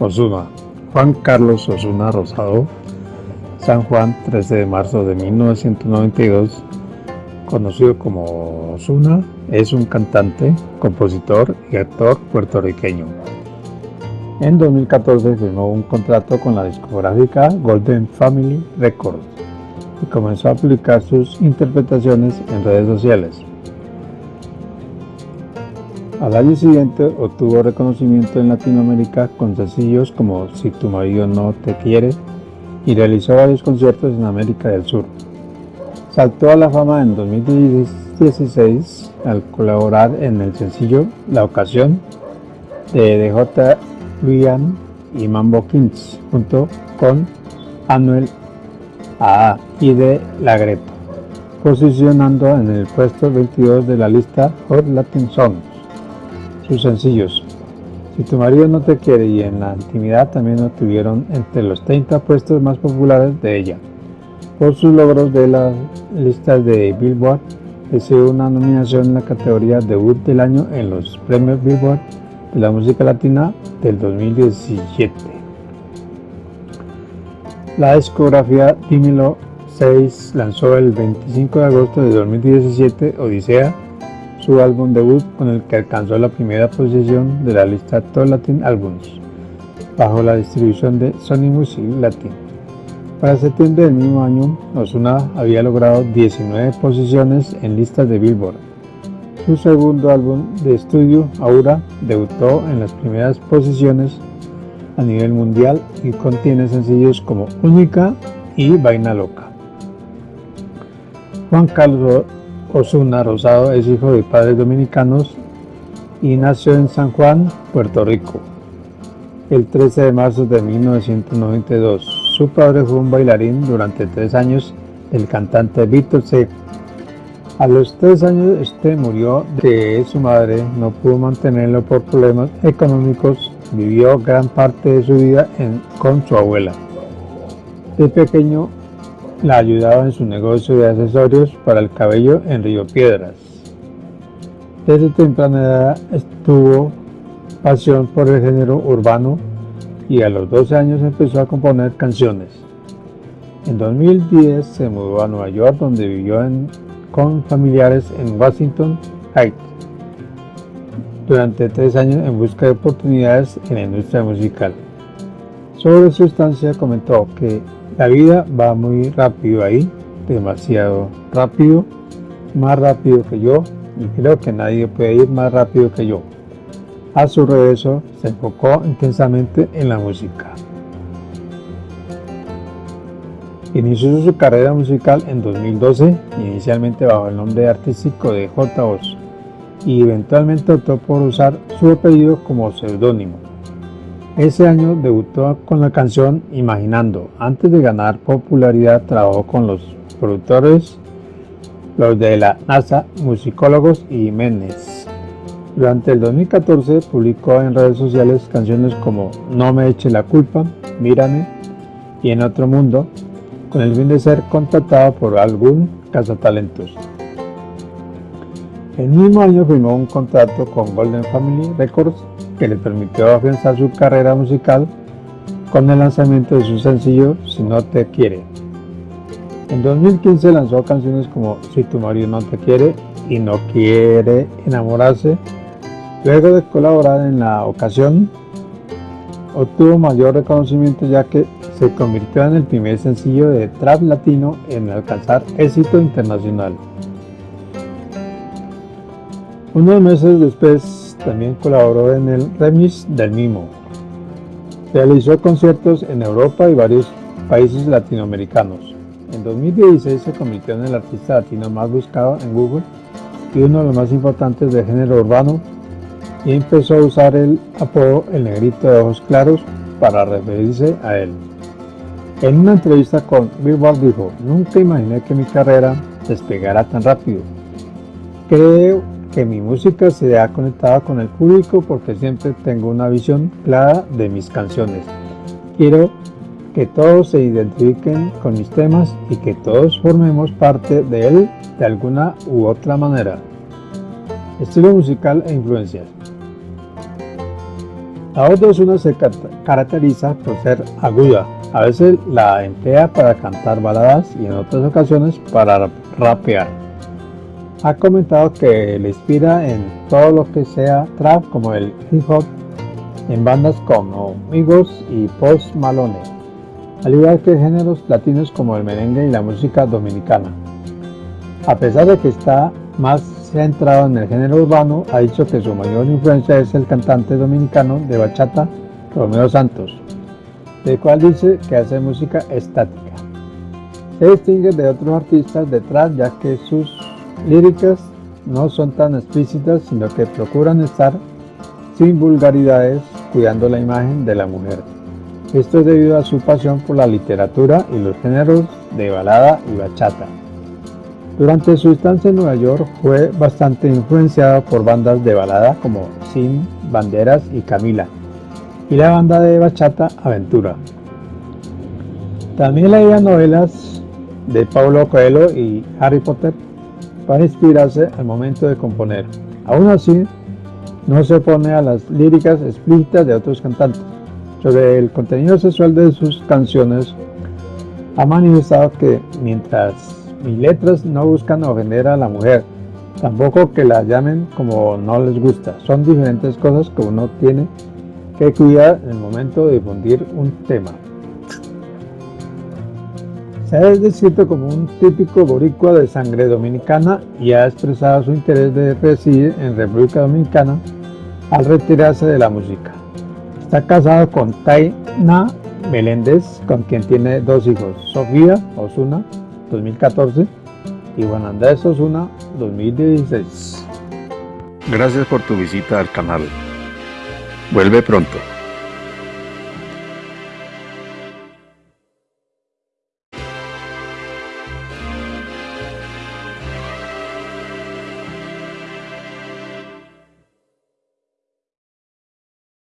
Osuna, Juan Carlos Osuna Rosado, San Juan, 13 de marzo de 1992, conocido como Osuna, es un cantante, compositor y actor puertorriqueño. En 2014 firmó un contrato con la discográfica Golden Family Records y comenzó a publicar sus interpretaciones en redes sociales. Al año siguiente obtuvo reconocimiento en Latinoamérica con sencillos como Si tu marido no te quiere y realizó varios conciertos en América del Sur. Saltó a la fama en 2016 al colaborar en el sencillo La Ocasión de DJ Luian y Mambo Kings junto con Anuel AA y de Lagreto, posicionando en el puesto 22 de la lista Hot Latin Songs sus sencillos. Si tu marido no te quiere y en la intimidad también obtuvieron entre los 30 puestos más populares de ella. Por sus logros de las listas de Billboard, recibió una nominación en la categoría Debut del Año en los premios Billboard de la música latina del 2017. La discografía Dímelo 6 lanzó el 25 de agosto de 2017 Odisea su álbum debut con el que alcanzó la primera posición de la lista Top Latin Albums, bajo la distribución de Sony Music Latin. Para septiembre del mismo año, Ozuna había logrado 19 posiciones en listas de Billboard. Su segundo álbum de estudio, Aura, debutó en las primeras posiciones a nivel mundial y contiene sencillos como Única y Vaina Loca. Juan Carlos Osuna Rosado es hijo de padres dominicanos y nació en San Juan, Puerto Rico, el 13 de marzo de 1992. Su padre fue un bailarín durante tres años el cantante Víctor C. A los tres años este murió de su madre, no pudo mantenerlo por problemas económicos, vivió gran parte de su vida con su abuela. De pequeño la ayudaba en su negocio de accesorios para el cabello en Río Piedras. Desde temprana edad estuvo pasión por el género urbano y a los 12 años empezó a componer canciones. En 2010 se mudó a Nueva York donde vivió con familiares en Washington Heights durante tres años en busca de oportunidades en la industria musical. Sobre su estancia comentó que la vida va muy rápido ahí, demasiado rápido, más rápido que yo y creo que nadie puede ir más rápido que yo. A su regreso se enfocó intensamente en la música. Inició su carrera musical en 2012, inicialmente bajo el nombre artístico de J. Oz, y eventualmente optó por usar su apellido como seudónimo. Ese año debutó con la canción Imaginando. Antes de ganar popularidad trabajó con los productores, los de la NASA, musicólogos y Jiménez. Durante el 2014 publicó en redes sociales canciones como No me eche la culpa, Mírame y En otro mundo, con el fin de ser contratado por algún cazatalentos. El mismo año firmó un contrato con Golden Family Records que le permitió afianzar su carrera musical con el lanzamiento de su sencillo Si no te quiere. En 2015 lanzó canciones como Si tu marido no te quiere y No quiere enamorarse. Luego de colaborar en la ocasión, obtuvo mayor reconocimiento ya que se convirtió en el primer sencillo de trap latino en alcanzar éxito internacional. Unos meses después también colaboró en el remix del Mimo. Realizó conciertos en Europa y varios países latinoamericanos. En 2016 se convirtió en el artista latino más buscado en Google y uno de los más importantes de género urbano y empezó a usar el apodo El Negrito de Ojos Claros para referirse a él. En una entrevista con Billboard dijo, nunca imaginé que mi carrera despegara tan rápido. Creo que mi música se ha conectado con el público porque siempre tengo una visión clara de mis canciones. Quiero que todos se identifiquen con mis temas y que todos formemos parte de él de alguna u otra manera. Estilo musical e influencias. La voz de Ozuna se caracteriza por ser aguda, a veces la emplea para cantar baladas y en otras ocasiones para rapear. Ha comentado que le inspira en todo lo que sea trap como el hip hop en bandas como Migos y Post Malone, al igual que géneros latinos como el merengue y la música dominicana. A pesar de que está más centrado en el género urbano, ha dicho que su mayor influencia es el cantante dominicano de bachata Romeo Santos, del cual dice que hace música estática. Se distingue de otros artistas detrás ya que sus líricas no son tan explícitas sino que procuran estar sin vulgaridades cuidando la imagen de la mujer. Esto es debido a su pasión por la literatura y los géneros de balada y bachata. Durante su estancia en Nueva York fue bastante influenciado por bandas de balada como Sin, Banderas y Camila, y la banda de bachata Aventura. También leía novelas de Paulo Coelho y Harry Potter para inspirarse al momento de componer. Aún así, no se opone a las líricas explícitas de otros cantantes. Sobre el contenido sexual de sus canciones, ha manifestado que mientras mis letras no buscan ofender a la mujer, tampoco que la llamen como no les gusta. Son diferentes cosas que uno tiene que cuidar en el momento de difundir un tema. Se ha descrito como un típico boricua de sangre dominicana y ha expresado su interés de residir en República Dominicana al retirarse de la música. Está casado con Taina Meléndez, con quien tiene dos hijos, Sofía Osuna, 2014, y Juan Andrés Osuna, 2016. Gracias por tu visita al canal. Vuelve pronto.